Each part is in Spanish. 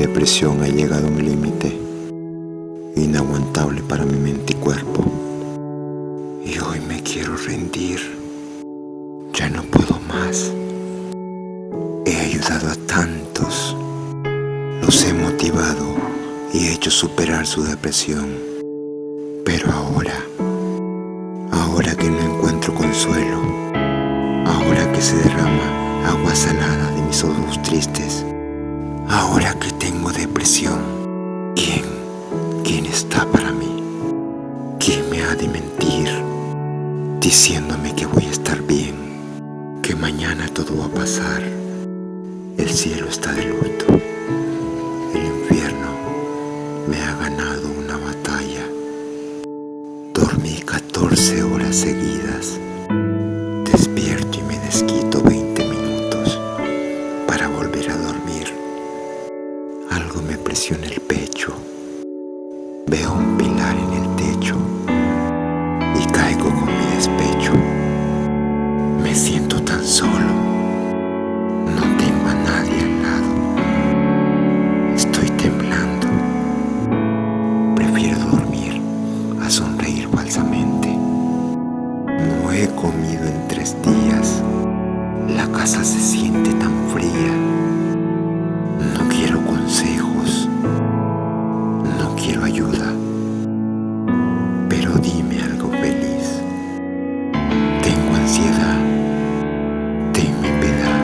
depresión ha llegado a un límite inaguantable para mi mente y cuerpo. Y hoy me quiero rendir. Ya no puedo más. He ayudado a tantos. Los he motivado y he hecho superar su depresión. Pero ahora, ahora que no encuentro consuelo, ahora que se derrama agua salada de mis ojos tristes, ahora que tengo depresión, ¿quién, quién está para mí? ¿Quién me ha de mentir diciéndome que voy a estar bien, que mañana todo va a pasar? El cielo está de luto. El infierno me ha ganado una batalla. Dormí 14 horas seguidas. Tres días. La casa se siente tan fría. No quiero consejos. No quiero ayuda. Pero dime algo feliz. Tengo ansiedad. Tenme piedad.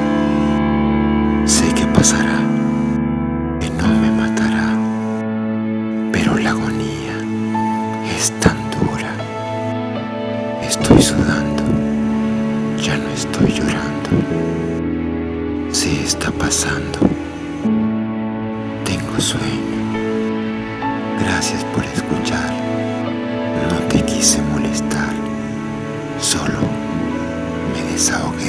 Sé que pasará. Que no me matará. Pero la agonía es tan dura. Estoy sudando, estoy llorando. Se está pasando. Tengo sueño. Gracias por escuchar. No te quise molestar. Solo me desahogué.